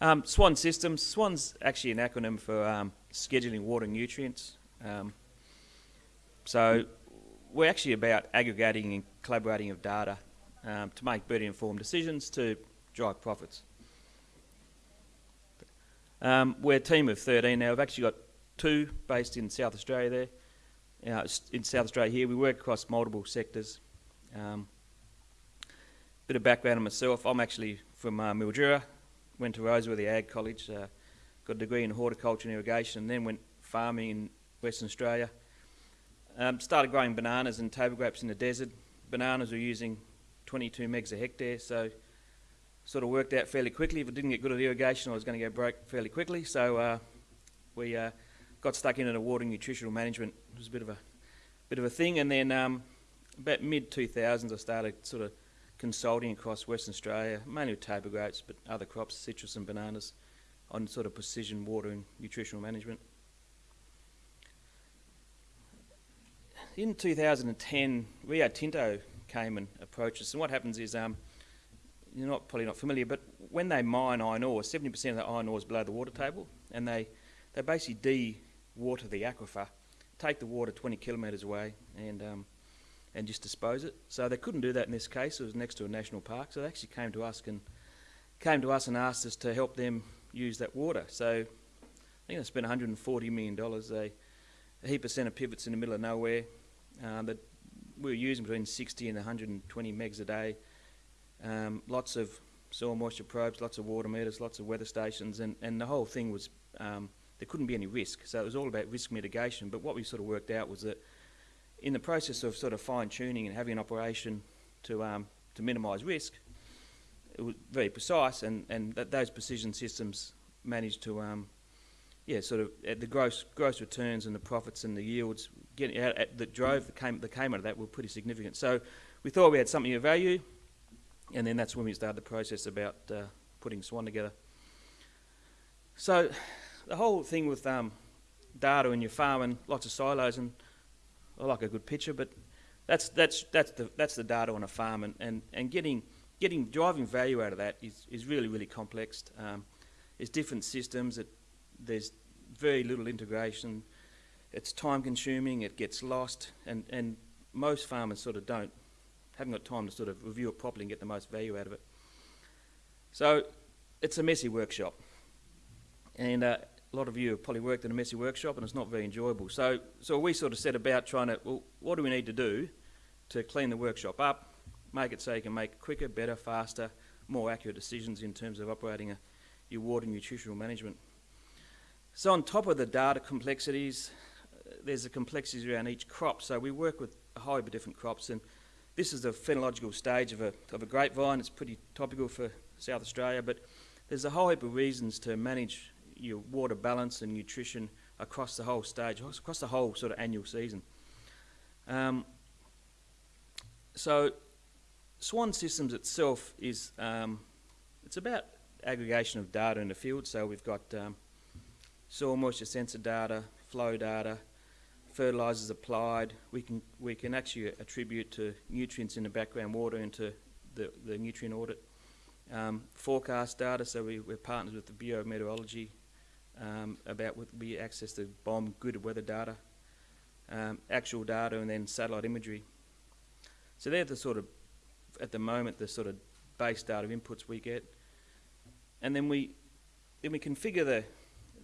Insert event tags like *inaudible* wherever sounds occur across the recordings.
Um, SWAN Systems. SWAN's actually an acronym for um, Scheduling Water Nutrients. Um, so we're actually about aggregating and collaborating of data um, to make better informed decisions to drive profits. Um, we're a team of 13 now. We've actually got two based in South Australia there. Uh, in South Australia here, we work across multiple sectors. Um, bit of background on myself. I'm actually from uh, Mildura, went to Roseworthy Ag College, uh, got a degree in horticulture and irrigation, and then went farming in Western Australia. Um, started growing bananas and table grapes in the desert. Bananas were using 22 megs a hectare, so sort of worked out fairly quickly. If I didn't get good at irrigation, I was going to go broke fairly quickly. So uh, we uh, got stuck into water nutritional management. It was a bit of a bit of a thing, and then um, about mid 2000s, I started sort of consulting across Western Australia, mainly with table grapes, but other crops, citrus and bananas, on sort of precision water and nutritional management. In 2010, Rio Tinto came and approached us, and what happens is, um, you're not probably not familiar, but when they mine iron ore, 70% of the iron ore is below the water table, and they, they basically de-water the aquifer, take the water 20 kilometres away, and um, and just dispose it. So they couldn't do that in this case. It was next to a national park, so they actually came to us and came to us and asked us to help them use that water. So I think they spent 140 million dollars. a heap of centre pivots in the middle of nowhere uh, that we were using between 60 and 120 megs a day. Um, lots of soil moisture probes, lots of water meters, lots of weather stations, and, and the whole thing was um, there couldn't be any risk. So it was all about risk mitigation. But what we sort of worked out was that in the process of sort of fine tuning and having an operation to um, to minimise risk, it was very precise, and and th those precision systems managed to um, yeah sort of the gross gross returns and the profits and the yields getting out at, that drove the came that came out of that were pretty significant. So we thought we had something of value, and then that's when we started the process about uh, putting Swan together. So the whole thing with um, data in your farm and lots of silos and I like a good picture, but that's that's that's the that's the data on a farm, and, and, and getting getting driving value out of that is, is really really complex. Um, there's different systems. There's very little integration. It's time consuming. It gets lost, and and most farmers sort of don't haven't got time to sort of review it properly and get the most value out of it. So it's a messy workshop, and uh, a lot of you have probably worked in a messy workshop and it's not very enjoyable. So, so we sort of set about trying to, well, what do we need to do to clean the workshop up, make it so you can make quicker, better, faster, more accurate decisions in terms of operating a, your water nutritional management. So on top of the data complexities, uh, there's the complexities around each crop. So we work with a whole heap of different crops and this is the phenological stage of a, of a grapevine. It's pretty topical for South Australia, but there's a whole heap of reasons to manage your water balance and nutrition across the whole stage, across the whole sort of annual season. Um, so Swan Systems itself is um, it's about aggregation of data in the field. So we've got um, soil moisture sensor data, flow data, fertilisers applied. We can we can actually attribute to nutrients in the background water into the, the nutrient audit. Um, forecast data, so we, we're partners with the Bureau of Meteorology um, about what we access the BOM good weather data, um, actual data, and then satellite imagery. So they're the sort of, at the moment, the sort of base data inputs we get, and then we then we configure the,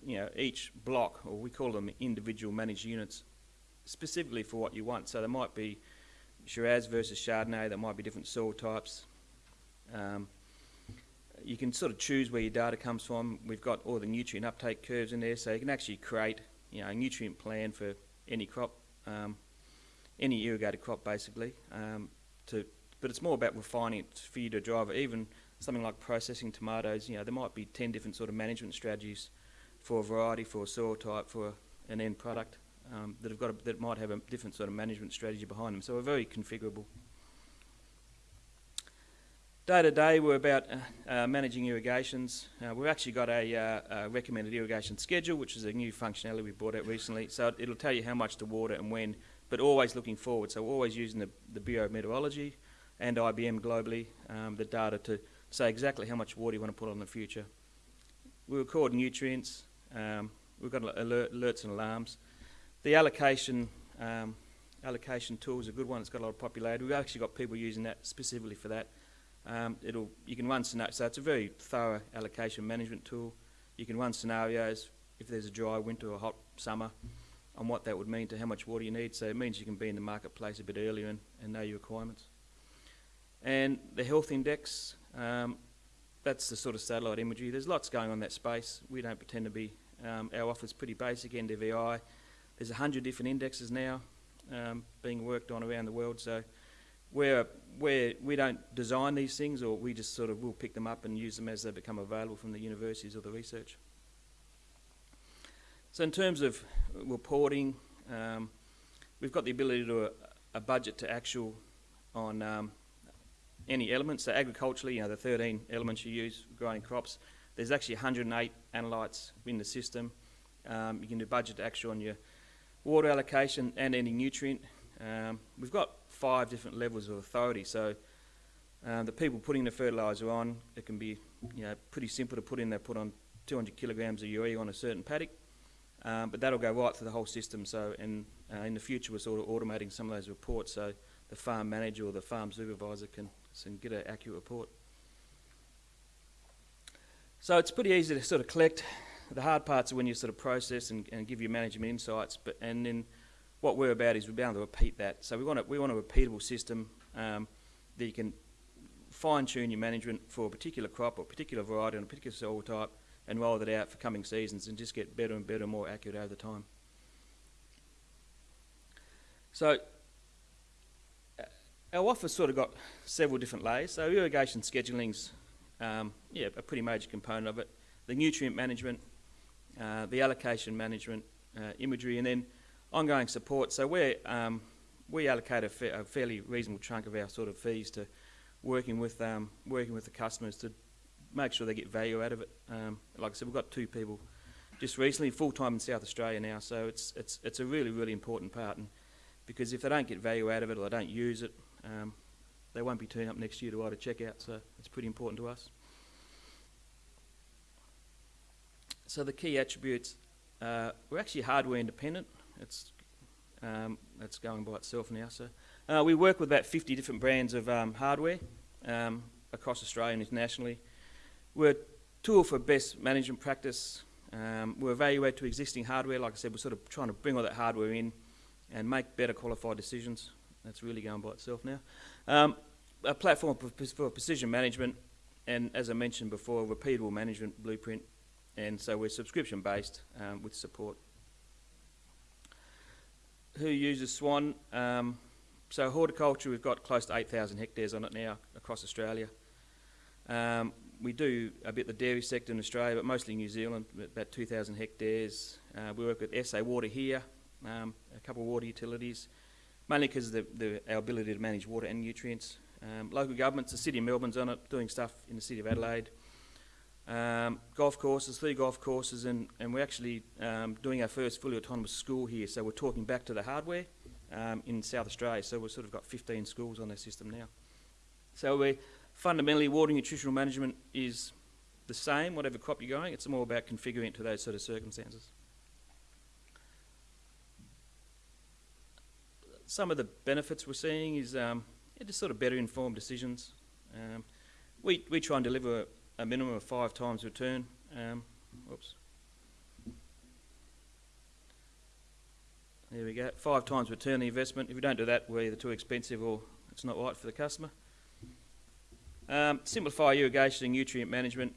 you know, each block, or we call them individual managed units, specifically for what you want. So there might be Shiraz versus Chardonnay, there might be different soil types. Um, you can sort of choose where your data comes from. We've got all the nutrient uptake curves in there, so you can actually create you know, a nutrient plan for any crop, um, any irrigated crop basically. Um, to, but it's more about refining it for you to drive it. Even something like processing tomatoes, you know, there might be 10 different sort of management strategies for a variety, for a soil type, for an end product um, that have got a, that might have a different sort of management strategy behind them. So we're very configurable. Day to day, we're about uh, uh, managing irrigations. Uh, we've actually got a, uh, recommended irrigation schedule, which is a new functionality we brought out recently. So it'll tell you how much to water and when, but always looking forward. So always using the, the Bureau of Meteorology and IBM globally, um, the data to say exactly how much water you want to put on in the future. we record nutrients. Um, we've got alert, alerts and alarms. The allocation um, allocation tool is a good one. It's got a lot of popularity. We've actually got people using that specifically for that. Um, it'll you can run scenarios. So it's a very thorough allocation management tool. You can run scenarios if there's a dry winter or a hot summer on what that would mean to how much water you need. So it means you can be in the marketplace a bit earlier and, and know your requirements. And the health index, um, that's the sort of satellite imagery. There's lots going on in that space. We don't pretend to be, um, our offer's pretty basic, NDVI. There's 100 different indexes now um, being worked on around the world. So we're, we're, we don't design these things or we just sort of will pick them up and use them as they become available from the universities or the research. So in terms of reporting, um, we've got the ability to do a, a budget to actual on um, any elements. So agriculturally, you know, the 13 elements you use growing crops, there's actually 108 analytes in the system. Um, you can do budget to actual on your water allocation and any nutrient. Um, we've got five different levels of authority. So um, the people putting the fertiliser on, it can be you know, pretty simple to put in. They put on 200 kilograms of urea on a certain paddock. Um, but that'll go right through the whole system. So, and uh, in the future, we're sort of automating some of those reports so the farm manager or the farm supervisor can, can get an accurate report. So it's pretty easy to sort of collect. The hard parts are when you sort of process and, and give your management insights. But and then what we're about is we're bound to repeat that. So we want a, we want a repeatable system um, that you can fine tune your management for a particular crop or a particular variety and a particular soil type and roll that out for coming seasons and just get better and better and more accurate over time. So uh, our offer's sort of got several different layers. So irrigation scheduling's um, yeah, a pretty major component of it. The nutrient management, uh, the allocation management, uh, imagery, and then ongoing support. So we um, we allocate a, fa a, fairly reasonable chunk of our sort of fees to working with um, working with the customers to make sure they get value out of it. Um, like I said, we've got two people just recently full time in South Australia now, so it's it's it's a really really important part. And because if they don't get value out of it or they don't use it, um, they won't be turning up next year to a check out. So it's pretty important to us. So the key attributes, uh, we're actually hardware independent. It's um, that's going by itself now. So uh, we work with about 50 different brands of um, hardware um, across Australia and internationally. We're tool for best management practice. Um, we evaluate to existing hardware. Like I said, we're sort of trying to bring all that hardware in and make better qualified decisions. That's really going by itself now. Um, a platform for precision management, and as I mentioned before, repeatable management blueprint. And so we're subscription based um, with support. Who uses Swan? Um, so horticulture, we've got close to 8,000 hectares on it now across Australia. Um, we do a bit the dairy sector in Australia, but mostly New Zealand, about 2,000 hectares. Uh, we work with SA Water here, um, a couple of water utilities, mainly because of the, the, our ability to manage water and nutrients. Um, local governments, the City of Melbourne's on it, doing stuff in the City of Adelaide. Um, golf courses, three golf courses, and, and we're actually um, doing our first fully autonomous school here, so we're talking back to the hardware um, in South Australia, so we've sort of got 15 schools on our system now. So we're fundamentally water nutritional management is the same, whatever crop you're growing. It's more about configuring it to those sort of circumstances. Some of the benefits we're seeing is um, just sort of better informed decisions. Um, we, we try and deliver a, minimum of five times return. Um, whoops. There we go. Five times return the investment. If we don't do that, we're either too expensive or it's not right for the customer. Um, simplify irrigation and nutrient management.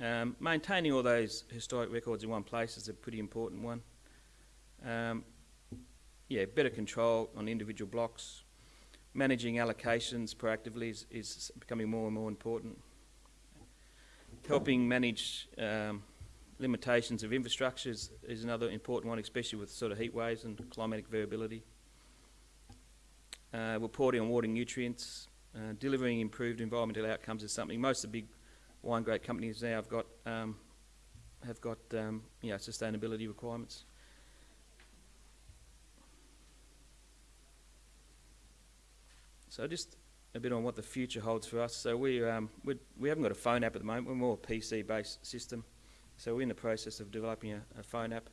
Um, maintaining all those historic records in one place is a pretty important one. Um, yeah, better control on individual blocks. Managing allocations proactively is, is becoming more and more important. Helping manage um, limitations of infrastructure is, is another important one, especially with sort of heat waves and climatic variability. Uh, reporting on water nutrients, uh, delivering improved environmental outcomes is something most of the big wine grape companies now have got um, have got um, you know sustainability requirements. So just a bit on what the future holds for us. So we um, we we haven't got a phone app at the moment. We're more a PC-based system. So we're in the process of developing a, a phone app.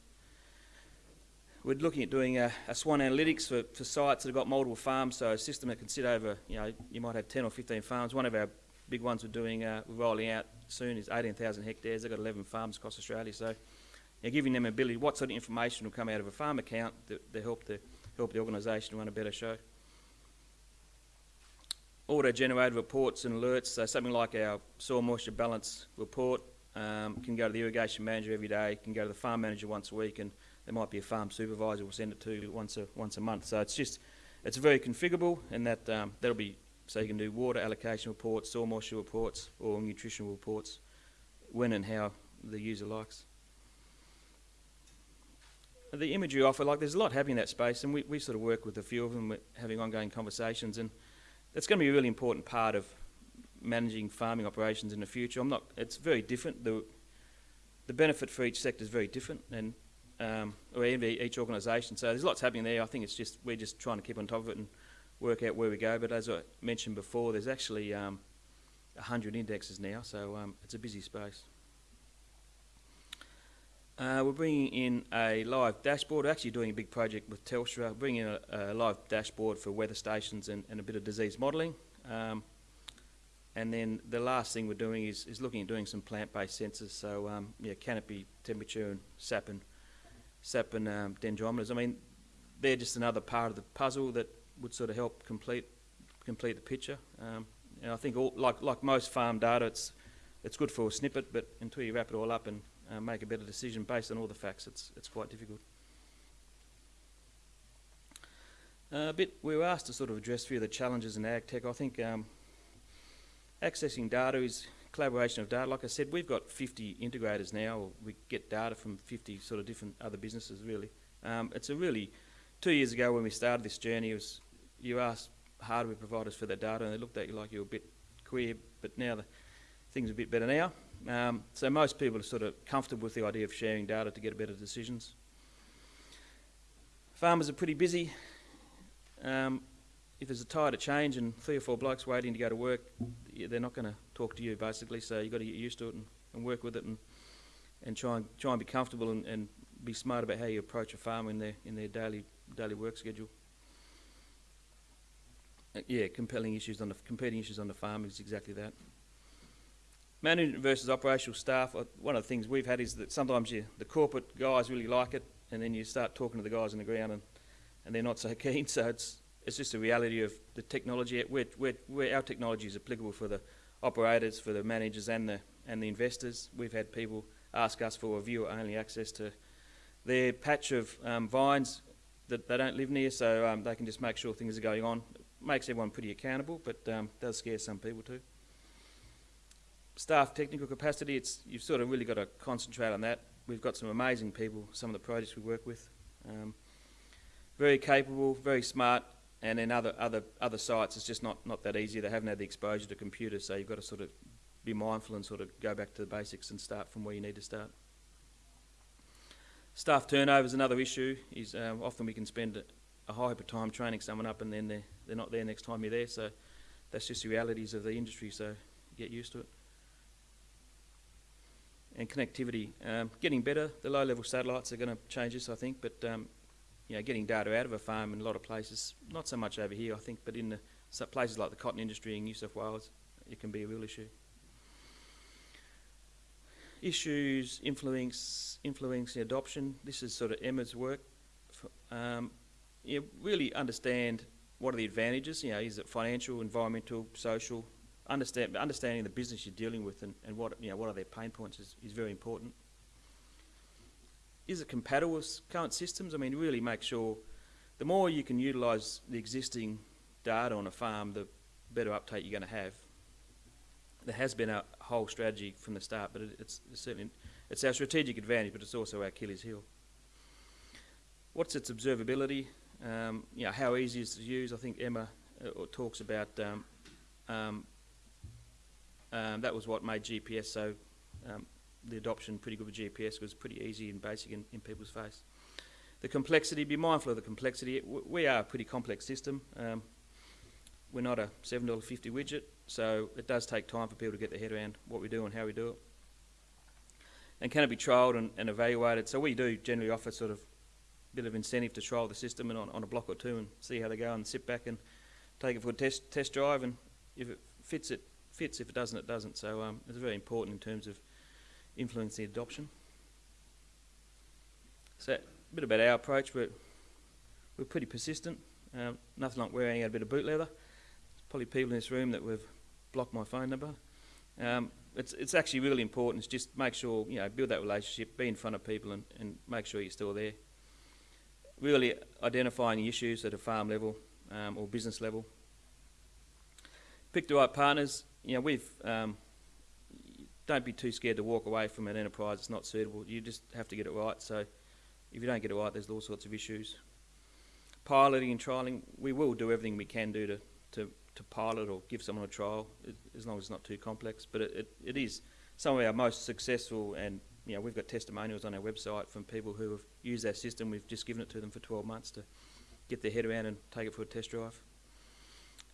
We're looking at doing a, a Swan Analytics for, for sites that have got multiple farms, so a system that can sit over, you know, you might have 10 or 15 farms. One of our big ones we're doing, uh, we're rolling out soon is 18,000 hectares. They've got 11 farms across Australia, so you know, giving them ability, what sort of information will come out of a farm account that, that help the help the organisation run a better show. Auto-generated reports and alerts, so something like our soil moisture balance report um, can go to the irrigation manager every day, can go to the farm manager once a week, and there might be a farm supervisor will send it to once a once a month. So it's just it's very configurable, and that um, that'll be so you can do water allocation reports, soil moisture reports, or nutritional reports when and how the user likes. The imagery offer, like there's a lot happening in that space, and we, we sort of work with a few of them, having ongoing conversations, and that's going to be a really important part of managing farming operations in the future. I'm not. It's very different. The the benefit for each sector is very different, and um, or each organisation. So there's lots happening there. I think it's just we're just trying to keep on top of it and work out where we go. But as I mentioned before, there's actually um, 100 indexes now, so um, it's a busy space. Uh, we're bringing in a live dashboard. We're actually doing a big project with Telstra, bringing in a, a live dashboard for weather stations and, and a bit of disease modelling. Um, and then the last thing we're doing is, is looking at doing some plant-based sensors. So um, yeah, canopy temperature and sap and sap and um, dendrometers. I mean, they're just another part of the puzzle that would sort of help complete complete the picture. Um, and I think all, like like most farm data, it's it's good for a snippet, but until you wrap it all up and uh, make a better decision based on all the facts, it's it's quite difficult. Uh, a bit we were asked to sort of address a few of the challenges in ag tech. I think um, accessing data is collaboration of data. Like I said, we've got 50 integrators now. We get data from 50 sort of different other businesses. Really, um, it's a really two years ago when we started this journey. Was you asked hardware providers for that data, and they looked at you like you were a bit queer. But now the things are a bit better now. Um, so most people are sort of comfortable with the idea of sharing data to get better decisions. Farmers are pretty busy. Um, if there's a tide of change and three or four blokes waiting to go to work, they're not going to talk to you basically. So you've got to get used to it and, and work with it and and try and try and be comfortable and, and be smart about how you approach a farm in their in their daily daily work schedule. Uh, yeah, compelling issues on the competing issues on the farm is exactly that. Management versus operational staff. Uh, one of the things we've had is that sometimes you, the corporate guys really like it, and then you start talking to the guys on the ground, and, and they're not so *laughs* keen. So it's it's just a reality of the technology. We're, we're, we're, our technology is applicable for the operators, for the managers, and the and the investors. We've had people ask us for a viewer-only access to their patch of um, vines that they don't live near, so um, they can just make sure things are going on. It makes everyone pretty accountable, but um, does scare some people too. Staff technical capacity, it's you've sort of really got to concentrate on that. We've got some amazing people, some of the projects we work with. Um, very capable, very smart, and then other other other sites, it's just not not that easy. They haven't had the exposure to computers, so you've got to sort of be mindful and sort of go back to the basics and start from where you need to start. Staff turnover is another issue. Is uh, often we can spend a high of time training someone up, and then they're they're not there next time you're there. So that's just the realities of the industry. So get used to it. And connectivity, um, getting better. The low-level satellites are going to change this, I think, but um, you know, getting data out of a farm in a lot of places, not so much over here, I think, but in the places like the cotton industry in New South Wales, it can be a real issue. Issues influence influencing adoption. This is sort of Emma's work. Um, you really understand what are the advantages. You know, is it financial, environmental, social? Understand understanding the business you're dealing with and, and what you know what are their pain points is, is very important is it compatible with current systems? I mean, really make sure the more you can utilise the existing data on a farm, the better uptake you're going to have. There has been a whole strategy from the start, but it, it's, it's certainly it's our strategic advantage, but it's also our Achilles heel. What's its observability? Um, you know, how easy is it to use? I think Emma uh, talks about um, um, um that was what made GPS so um, the adoption pretty good with GPS was pretty easy and basic in, in people's face. The complexity, be mindful of the complexity. We are a pretty complex system. Um, we're not a $7.50 widget, so it does take time for people to get their head around what we do and how we do it. and can it be trialled and, and evaluated? So we do generally offer sort of a bit of incentive to trial the system and on, on a block or two and see how they go and sit back and take it for a test test drive and if it fits it fits. If it doesn't it doesn't. So um, it's very important in terms of influencing adoption. So a bit about our approach. We're, we're pretty persistent. Um, nothing like wearing out a bit of boot leather. There's probably people in this room that have blocked my phone number. Um, it's, it's actually really important. It's just make sure you know build that relationship be in front of people and, and make sure you're still there. Really identifying issues at a farm level um, or business level. Pick the right partners. You know, we've um, don't be too scared to walk away from an enterprise that's not suitable. You just have to get it right. So if you don't get it right, there's all sorts of issues. Piloting and trialing, we will do everything we can do to, to, to pilot or give someone a trial, as long as it's not too complex. But it, it, it is some of our most successful and you know, we've got testimonials on our website from people who have used our system. We've just given it to them for 12 months to get their head around and take it for a test drive.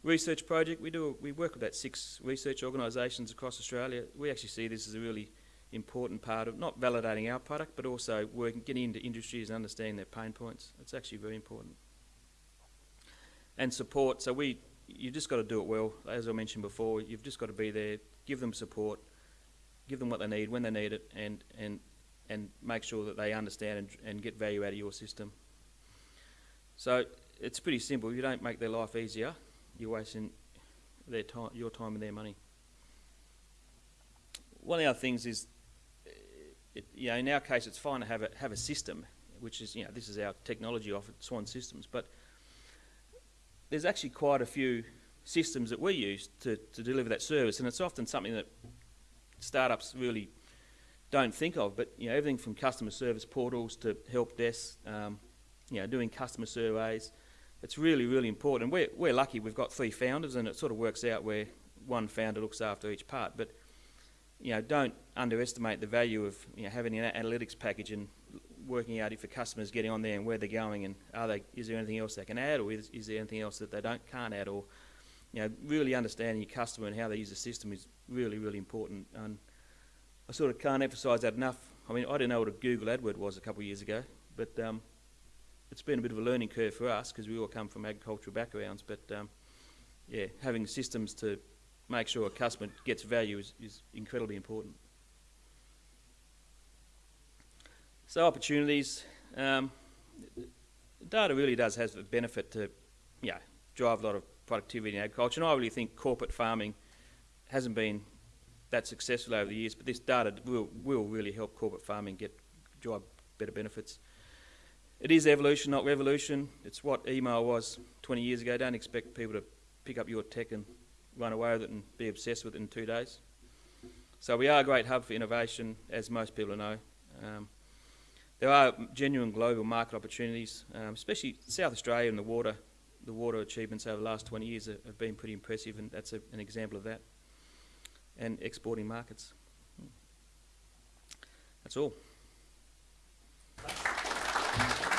Research project, we do we work with about six research organisations across Australia. We actually see this as a really important part of not validating our product, but also working, getting into industries and understanding their pain points. It's actually very important. And support. So we, you just got to do it well. As I mentioned before, you've just got to be there, give them support, give them what they need when they need it, and and and make sure that they understand and, and get value out of your system. So it's pretty simple. You don't make their life easier, you're wasting their time, your time and their money. One of the other things is, it, you know, in our case, it's fine to have a, have a system, which is, you know, this is our technology offered Swan Systems, but there's actually quite a few systems that we use to, to deliver that service, and it's often something that startups really don't think of, but you know, everything from customer service portals to help desks, um, you know, doing customer surveys. It's really, really important. We're, we're lucky we've got three founders and it sort of works out where one founder looks after each part. But, you know, don't underestimate the value of you know, having an analytics package and working out if a customer's getting on there and where they're going and are they, is there anything else they can add or is, is there anything else that they don't can't add or, you know, really understanding your customer and how they use the system is really, really important. And I sort of can't emphasise that enough. I mean, I didn't know what a Google AdWord was a couple of years ago, but um, it's been a bit of a learning curve for us because we all come from agricultural backgrounds. But um, yeah, having systems to make sure a customer gets value is, is incredibly important. So opportunities, um, data really does have a benefit to, yeah, drive a lot of productivity in agriculture. And I really think corporate farming hasn't been that successful over the years, but this data will, will really help corporate farming get drive better benefits. It is evolution, not revolution. It's what email was 20 years ago. Don't expect people to pick up your tech and run away with it and be obsessed with it in two days. So we are a great hub for innovation, as most people know. Um, there are genuine global market opportunities, um, especially South Australia and the water. The water achievements over the last 20 years have, been pretty impressive, and that's a, an example of that. And exporting markets. That's all. Thank you.